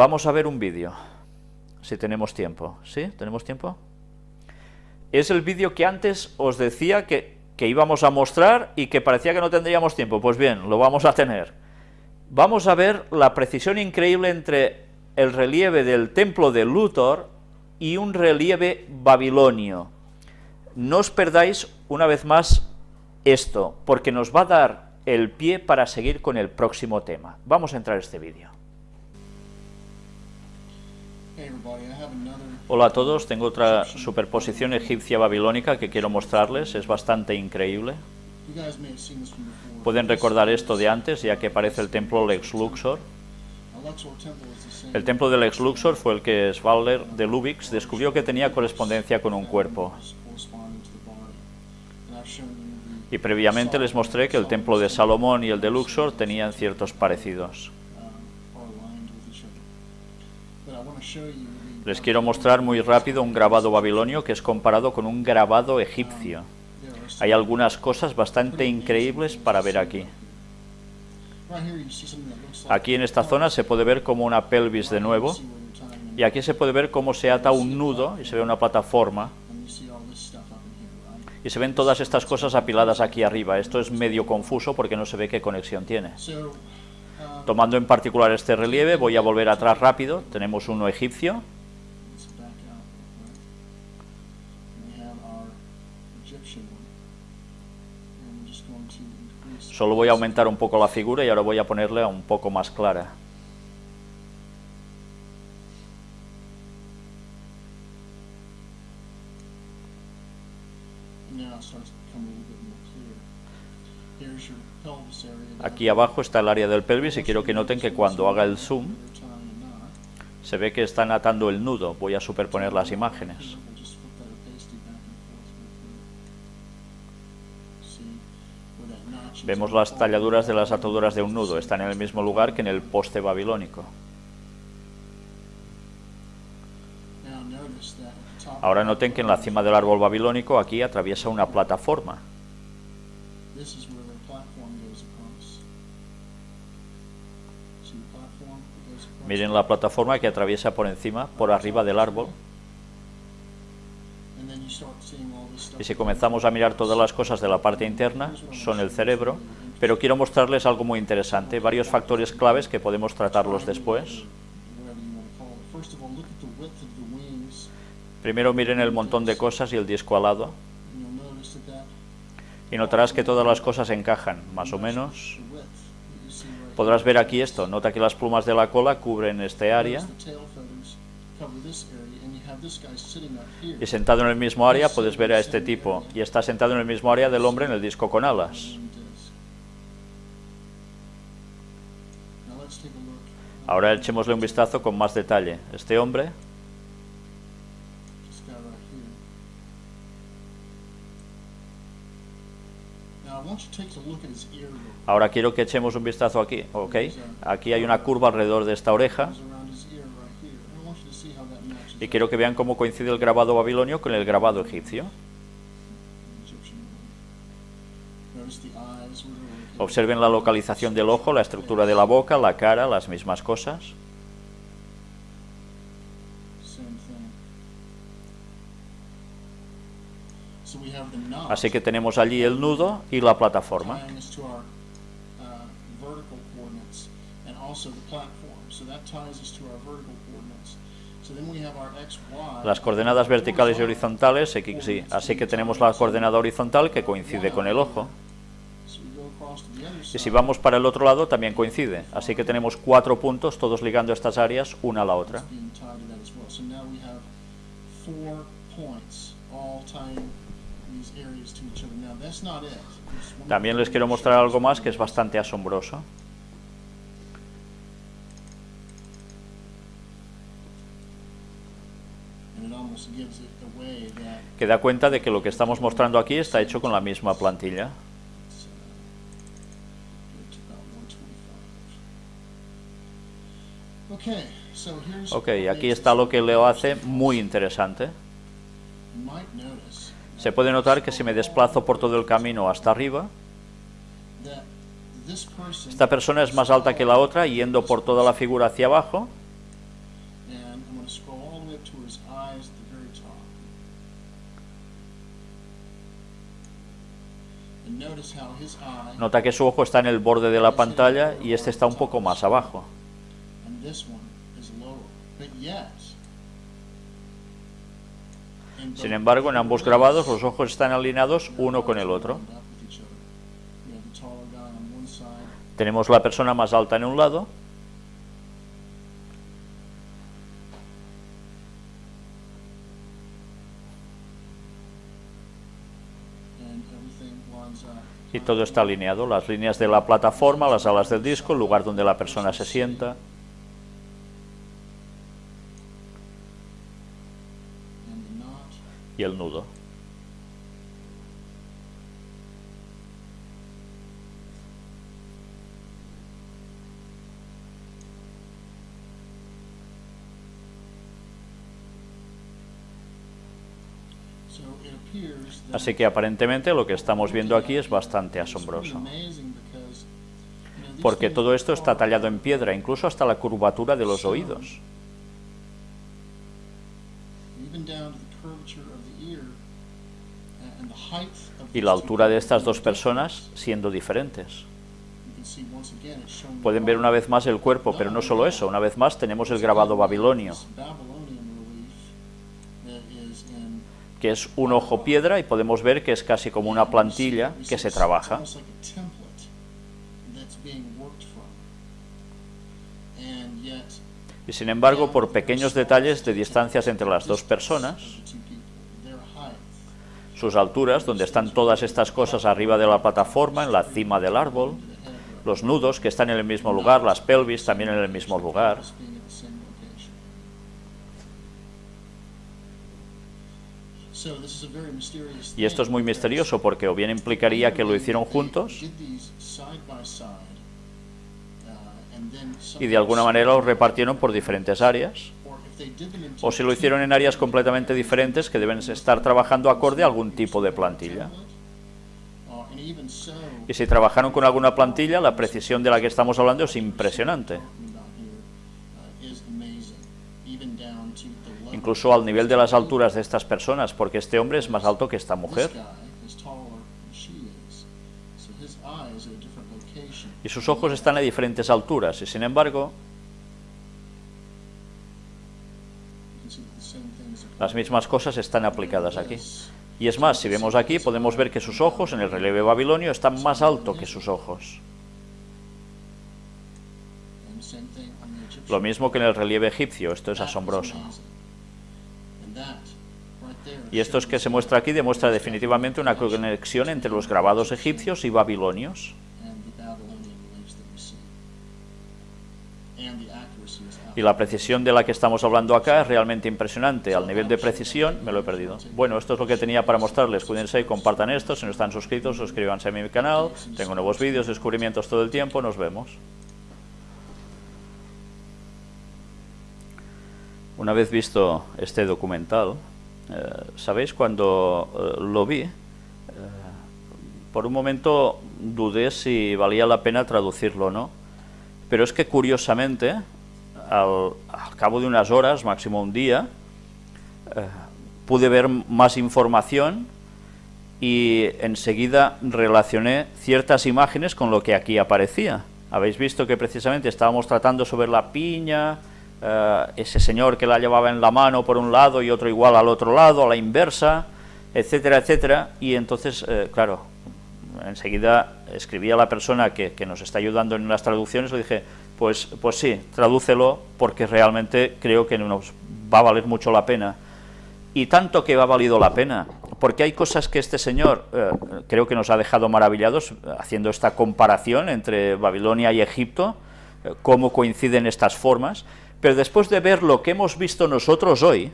Vamos a ver un vídeo, si tenemos tiempo. ¿Sí? ¿Tenemos tiempo? Es el vídeo que antes os decía que, que íbamos a mostrar y que parecía que no tendríamos tiempo. Pues bien, lo vamos a tener. Vamos a ver la precisión increíble entre el relieve del templo de Luthor y un relieve babilonio. No os perdáis una vez más esto, porque nos va a dar el pie para seguir con el próximo tema. Vamos a entrar a este vídeo. Hola a todos, tengo otra superposición egipcia babilónica que quiero mostrarles, es bastante increíble. Pueden recordar esto de antes, ya que aparece el templo Lex Luxor. El templo del Lex Luxor fue el que Svalder de Lubix descubrió que tenía correspondencia con un cuerpo. Y previamente les mostré que el templo de Salomón y el de Luxor tenían ciertos parecidos. Les quiero mostrar muy rápido un grabado babilonio que es comparado con un grabado egipcio. Hay algunas cosas bastante increíbles para ver aquí. Aquí en esta zona se puede ver como una pelvis de nuevo, y aquí se puede ver cómo se ata un nudo y se ve una plataforma, y se ven todas estas cosas apiladas aquí arriba. Esto es medio confuso porque no se ve qué conexión tiene. Tomando en particular este relieve, voy a volver atrás rápido. Tenemos uno egipcio. Solo voy a aumentar un poco la figura y ahora voy a ponerle un poco más clara. Aquí abajo está el área del pelvis y quiero que noten que cuando haga el zoom se ve que están atando el nudo. Voy a superponer las imágenes. Vemos las talladuras de las ataduras de un nudo. Están en el mismo lugar que en el poste babilónico. Ahora noten que en la cima del árbol babilónico aquí atraviesa una plataforma. Miren la plataforma que atraviesa por encima, por arriba del árbol. Y si comenzamos a mirar todas las cosas de la parte interna, son el cerebro, pero quiero mostrarles algo muy interesante, varios factores claves que podemos tratarlos después. Primero miren el montón de cosas y el disco alado. Y notarás que todas las cosas encajan, más o menos. Podrás ver aquí esto, nota que las plumas de la cola cubren este área. Y sentado en el mismo área puedes ver a este tipo, y está sentado en el mismo área del hombre en el disco con alas. Ahora echémosle un vistazo con más detalle. Este hombre Ahora quiero que echemos un vistazo aquí, ¿ok? Aquí hay una curva alrededor de esta oreja. Y quiero que vean cómo coincide el grabado babilonio con el grabado egipcio. Observen la localización del ojo, la estructura de la boca, la cara, las mismas cosas. Así que tenemos allí el nudo y la plataforma. Las coordenadas verticales y horizontales, X, Y. Así que tenemos la coordenada horizontal que coincide con el ojo. Y si vamos para el otro lado también coincide. Así que tenemos cuatro puntos, todos ligando estas áreas una a la otra. También les quiero mostrar algo más que es bastante asombroso. Que da cuenta de que lo que estamos mostrando aquí está hecho con la misma plantilla. Ok, aquí está lo que Leo hace muy interesante. Se puede notar que si me desplazo por todo el camino hasta arriba, esta persona es más alta que la otra, yendo por toda la figura hacia abajo. Nota que su ojo está en el borde de la pantalla y este está un poco más abajo. Sin embargo, en ambos grabados los ojos están alineados uno con el otro. Tenemos la persona más alta en un lado y todo está alineado. Las líneas de la plataforma, las alas del disco, el lugar donde la persona se sienta. Y el nudo. Así que aparentemente lo que estamos viendo aquí es bastante asombroso, porque todo esto está tallado en piedra, incluso hasta la curvatura de los oídos. Y la altura de estas dos personas siendo diferentes. Pueden ver una vez más el cuerpo, pero no solo eso, una vez más tenemos el grabado babilonio, que es un ojo piedra y podemos ver que es casi como una plantilla que se trabaja. Y sin embargo, por pequeños detalles de distancias entre las dos personas, sus alturas, donde están todas estas cosas arriba de la plataforma, en la cima del árbol, los nudos que están en el mismo lugar, las pelvis también en el mismo lugar. Y esto es muy misterioso porque o bien implicaría que lo hicieron juntos y de alguna manera los repartieron por diferentes áreas, o si lo hicieron en áreas completamente diferentes que deben estar trabajando acorde a algún tipo de plantilla. Y si trabajaron con alguna plantilla, la precisión de la que estamos hablando es impresionante, incluso al nivel de las alturas de estas personas, porque este hombre es más alto que esta mujer. Y sus ojos están a diferentes alturas y sin embargo las mismas cosas están aplicadas aquí. Y es más, si vemos aquí podemos ver que sus ojos en el relieve babilonio están más alto que sus ojos. Lo mismo que en el relieve egipcio, esto es asombroso. Y esto es que se muestra aquí demuestra definitivamente una conexión entre los grabados egipcios y babilonios. Y la precisión de la que estamos hablando acá es realmente impresionante. Al nivel de precisión me lo he perdido. Bueno, esto es lo que tenía para mostrarles. Cuídense y compartan esto. Si no están suscritos, suscríbanse a mi canal. Tengo nuevos vídeos, descubrimientos todo el tiempo. Nos vemos. Una vez visto este documental, eh, ¿sabéis? Cuando eh, lo vi, eh, por un momento dudé si valía la pena traducirlo o no. Pero es que curiosamente, al, al cabo de unas horas, máximo un día, eh, pude ver más información y enseguida relacioné ciertas imágenes con lo que aquí aparecía. Habéis visto que precisamente estábamos tratando sobre la piña, eh, ese señor que la llevaba en la mano por un lado y otro igual al otro lado, a la inversa, etcétera, etcétera. Y entonces, eh, claro, enseguida escribí a la persona que, nos está ayudando en las traducciones, le dije, pues, pues sí, tradúcelo porque realmente creo que nos va a valer mucho la pena. Y tanto que ha valido la pena, porque hay cosas que este señor eh, creo que nos ha dejado maravillados eh, haciendo esta comparación entre Babilonia y Egipto, eh, cómo coinciden estas formas, pero después de ver lo que hemos visto nosotros hoy,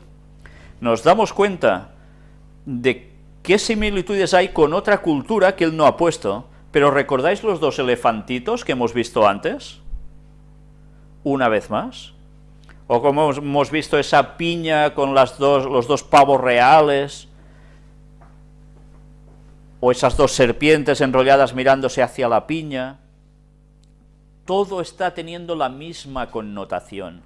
nos damos cuenta de qué similitudes hay con otra cultura que él no ha puesto. Pero ¿recordáis los dos elefantitos que hemos visto antes? Una vez más. O como hemos- visto esa piña con las dos, los dos pavos reales. O esas dos serpientes enrolladas mirándose hacia la piña. Todo está teniendo la misma connotación.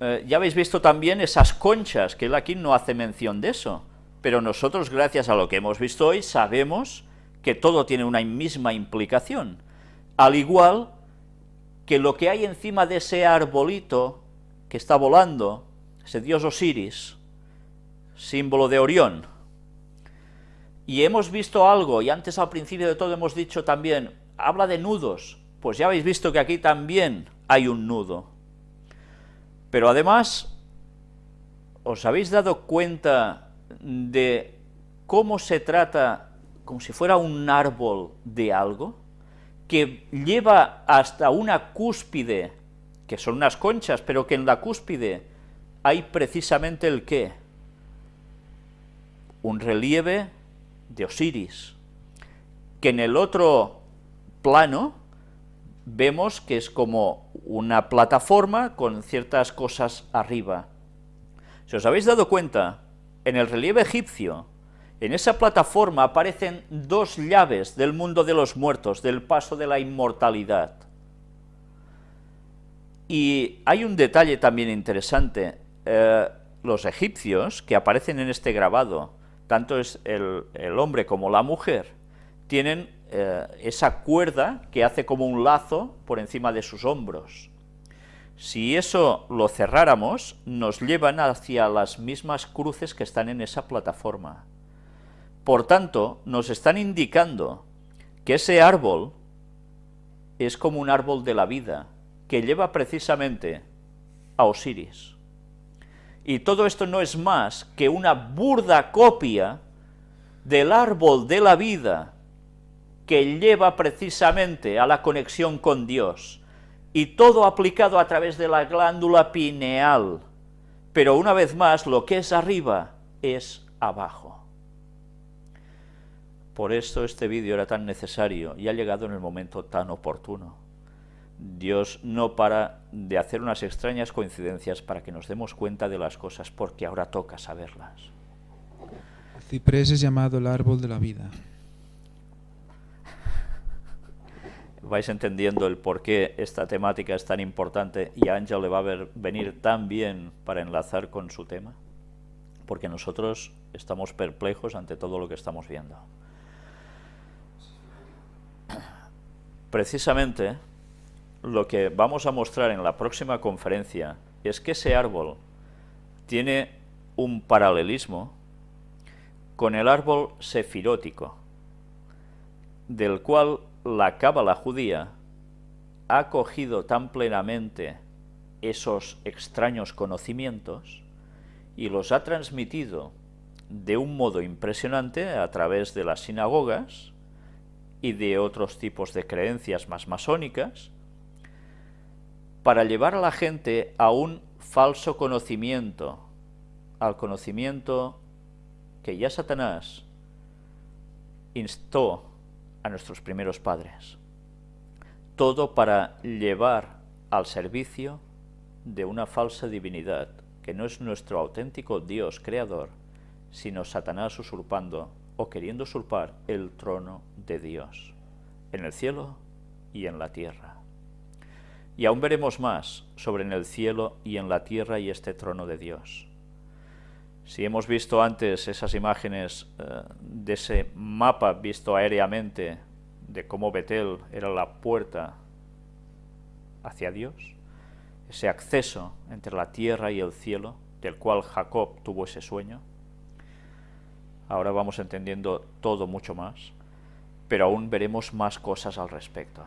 Eh, ya habéis visto también esas conchas, que él aquí no hace mención de eso, pero nosotros, gracias a lo que hemos visto hoy, sabemos que todo tiene una misma implicación, al igual que lo que hay encima de ese arbolito que está volando, ese dios Osiris, símbolo de Orión. Y hemos visto algo, y antes al principio de todo hemos dicho también, habla de nudos, pues ya habéis visto que aquí también hay un nudo. Pero además, ¿os habéis dado cuenta de cómo se trata como si fuera un árbol de algo? que lleva hasta una cúspide, que son unas conchas, pero que en la cúspide hay precisamente el qué? Un relieve de Osiris, que en el otro plano vemos que es como una plataforma con ciertas cosas arriba. Si os habéis dado cuenta, en el relieve egipcio en esa plataforma aparecen dos llaves del mundo de los muertos, del paso de la inmortalidad. Y hay un detalle también interesante. Eh, los egipcios que aparecen en este grabado, tanto el, hombre como la mujer, tienen eh, esa cuerda que hace como un lazo por encima de sus hombros. Si eso lo cerráramos, nos llevan hacia las mismas cruces que están en esa plataforma. Por tanto, nos están indicando que ese árbol es como un árbol de la vida, que lleva precisamente a Osiris. Y todo esto no es más que una burda copia del árbol de la vida que lleva precisamente a la conexión con Dios, y todo aplicado a través de la glándula pineal, pero una vez más lo que es arriba es abajo. Por esto este vídeo era tan necesario y ha llegado en el momento tan oportuno. Dios no para de hacer unas extrañas coincidencias para que nos demos cuenta de las cosas, porque ahora toca saberlas. El ciprés es llamado el árbol de la vida. Vais entendiendo el por qué esta temática es tan importante y a Ángel le va a venir tan bien para enlazar con su tema, porque nosotros estamos perplejos ante todo lo que estamos viendo. Precisamente lo que vamos a mostrar en la próxima conferencia es que ese árbol tiene un paralelismo con el árbol sefirótico, del cual la cábala judía ha cogido tan plenamente esos extraños conocimientos y los ha transmitido de un modo impresionante a través de las sinagogas y de otros tipos de creencias más masónicas, para llevar a la gente a un falso conocimiento, al conocimiento que ya Satanás instó a nuestros primeros padres. Todo para llevar al servicio de una falsa divinidad, que no es nuestro auténtico Dios creador, sino Satanás usurpando o queriendo usurpar el trono de Dios, en el cielo y en la tierra. Y aún veremos más sobre en el cielo y en la tierra y este trono de Dios. Si hemos visto antes esas imágenes eh, de ese mapa visto aéreamente de cómo Betel era la puerta hacia Dios, ese acceso entre la tierra y el cielo, del cual Jacob tuvo ese sueño, Ahora vamos entendiendo todo mucho más, pero aún veremos más cosas al respecto.